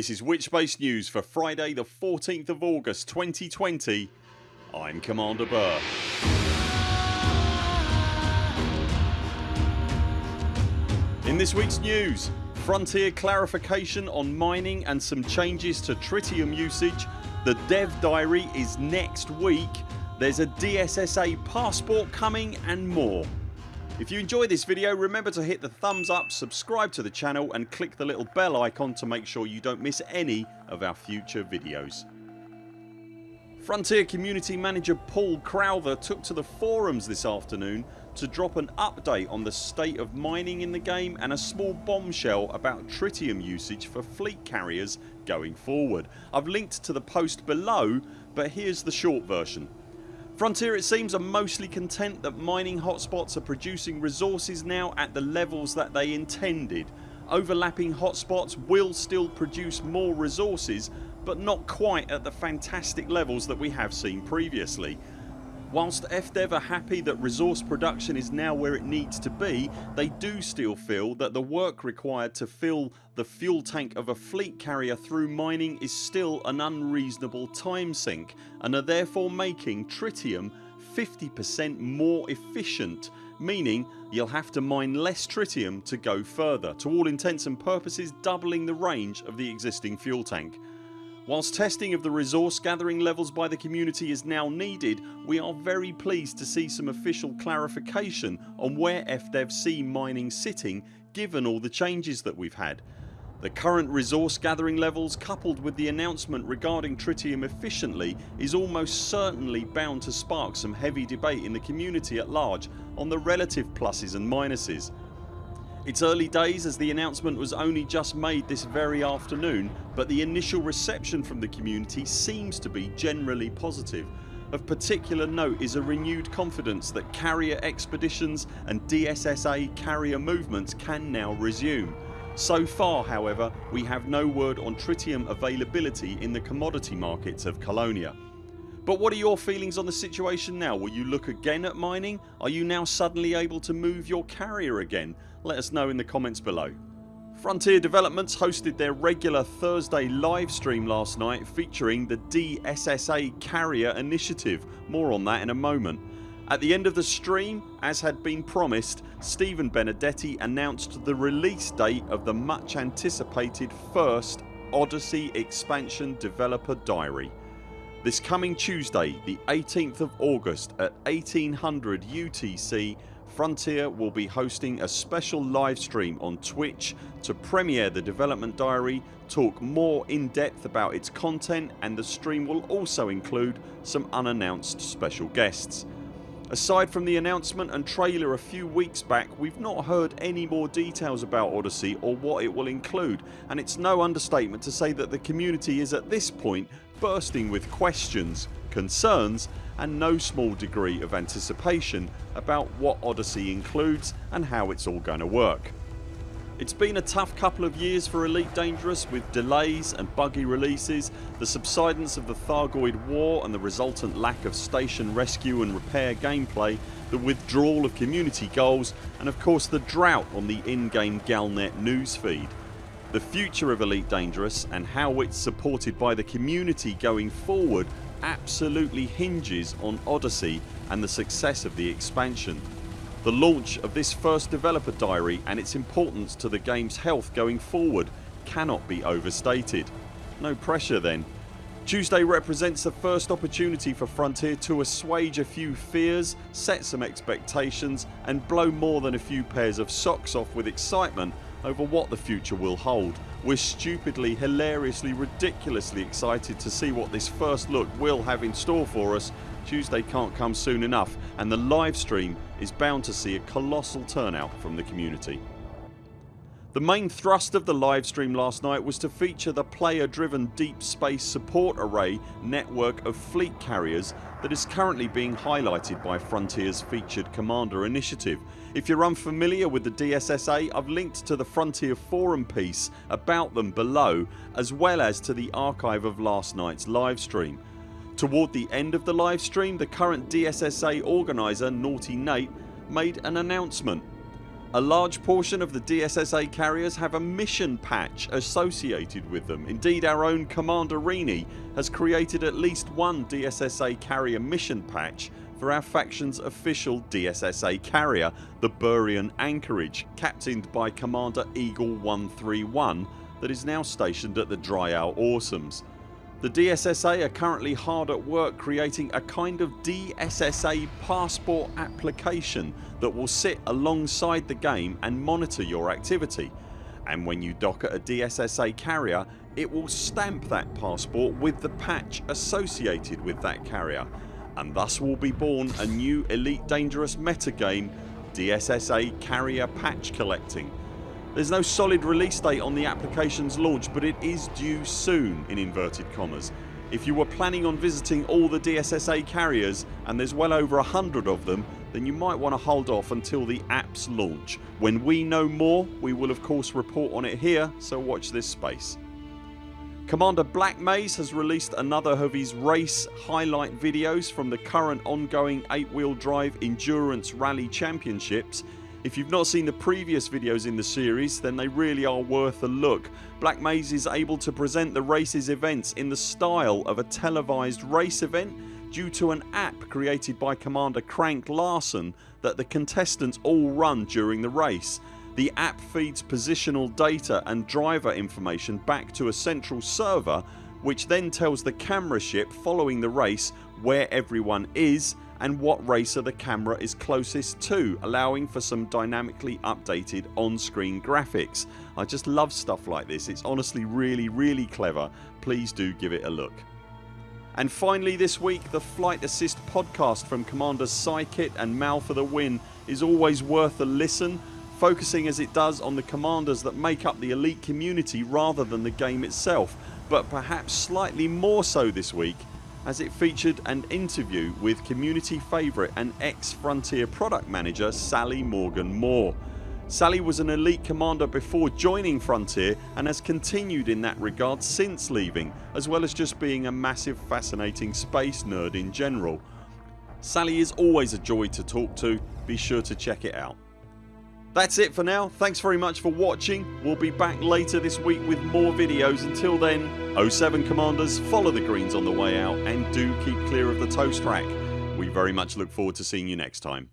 This is Witchbase News for Friday the 14th of August 2020 I'm Commander Burr. In this weeks news Frontier clarification on mining and some changes to tritium usage The dev diary is next week There's a DSSA passport coming and more. If you enjoy this video remember to hit the thumbs up, subscribe to the channel and click the little bell icon to make sure you don't miss any of our future videos. Frontier Community Manager Paul Crowther took to the forums this afternoon to drop an update on the state of mining in the game and a small bombshell about tritium usage for fleet carriers going forward. I've linked to the post below but here's the short version. Frontier it seems are mostly content that mining hotspots are producing resources now at the levels that they intended. Overlapping hotspots will still produce more resources but not quite at the fantastic levels that we have seen previously. Whilst FDev are happy that resource production is now where it needs to be they do still feel that the work required to fill the fuel tank of a fleet carrier through mining is still an unreasonable time sink and are therefore making tritium 50% more efficient meaning you'll have to mine less tritium to go further to all intents and purposes doubling the range of the existing fuel tank. Whilst testing of the resource gathering levels by the community is now needed we are very pleased to see some official clarification on where FDev see mining sitting given all the changes that we've had. The current resource gathering levels coupled with the announcement regarding tritium efficiently is almost certainly bound to spark some heavy debate in the community at large on the relative pluses and minuses. It's early days as the announcement was only just made this very afternoon but the initial reception from the community seems to be generally positive. Of particular note is a renewed confidence that carrier expeditions and DSSA carrier movements can now resume. So far however we have no word on tritium availability in the commodity markets of Colonia. But what are your feelings on the situation now? Will you look again at mining? Are you now suddenly able to move your carrier again? Let us know in the comments below. Frontier Developments hosted their regular Thursday live stream last night featuring the DSSA Carrier Initiative. More on that in a moment. At the end of the stream as had been promised Stephen Benedetti announced the release date of the much anticipated first Odyssey expansion developer diary. This coming Tuesday the 18th of August at 1800 UTC Frontier will be hosting a special live stream on Twitch to premiere the development diary, talk more in depth about its content and the stream will also include some unannounced special guests. Aside from the announcement and trailer a few weeks back we've not heard any more details about Odyssey or what it will include and it's no understatement to say that the community is at this point bursting with questions, concerns and no small degree of anticipation about what Odyssey includes and how it's all going to work. It's been a tough couple of years for Elite Dangerous with delays and buggy releases, the subsidence of the Thargoid war and the resultant lack of station rescue and repair gameplay, the withdrawal of community goals and of course the drought on the in-game Galnet newsfeed. The future of Elite Dangerous and how it's supported by the community going forward absolutely hinges on Odyssey and the success of the expansion. The launch of this first developer diary and its importance to the games health going forward cannot be overstated. No pressure then. Tuesday represents the first opportunity for Frontier to assuage a few fears, set some expectations and blow more than a few pairs of socks off with excitement over what the future will hold. We're stupidly, hilariously, ridiculously excited to see what this first look will have in store for us. Tuesday can't come soon enough and the live stream is bound to see a colossal turnout from the community. The main thrust of the livestream last night was to feature the player driven Deep Space Support Array network of fleet carriers that is currently being highlighted by Frontiers featured Commander initiative. If you're unfamiliar with the DSSA I've linked to the Frontier forum piece about them below as well as to the archive of last nights livestream. Toward the end of the livestream the current DSSA organiser Naughty Nate made an announcement A large portion of the DSSA carriers have a mission patch associated with them. Indeed our own Commander Rini has created at least one DSSA carrier mission patch for our factions official DSSA carrier the Burian Anchorage captained by Commander Eagle 131 that is now stationed at the Dryhow Awesomes. The DSSA are currently hard at work creating a kind of DSSA passport application that will sit alongside the game and monitor your activity. And when you dock at a DSSA carrier it will stamp that passport with the patch associated with that carrier. And thus will be born a new Elite Dangerous metagame DSSA Carrier Patch Collecting there's no solid release date on the applications launch but it is due soon in inverted commas. If you were planning on visiting all the DSSA carriers and there's well over a hundred of them then you might want to hold off until the apps launch. When we know more we will of course report on it here so watch this space. Commander Black Maze has released another of his race highlight videos from the current ongoing 8 wheel drive endurance rally championships if you've not seen the previous videos in the series then they really are worth a look. Black Maze is able to present the race's events in the style of a televised race event due to an app created by Commander Crank Larson that the contestants all run during the race. The app feeds positional data and driver information back to a central server which then tells the camera ship following the race where everyone is and what racer the camera is closest to allowing for some dynamically updated on screen graphics. I just love stuff like this. It's honestly really really clever. Please do give it a look. And finally this week the Flight Assist podcast from Commanders Psykit and Mal for the Win is always worth a listen focusing as it does on the commanders that make up the elite community rather than the game itself but perhaps slightly more so this week as it featured an interview with community favourite and ex Frontier product manager Sally Morgan Moore. Sally was an elite commander before joining Frontier and has continued in that regard since leaving as well as just being a massive fascinating space nerd in general. Sally is always a joy to talk to, be sure to check it out. That's it for now. Thanks very much for watching. We'll be back later this week with more videos. Until then 07 CMDRs follow the greens on the way out and do keep clear of the toast rack. We very much look forward to seeing you next time.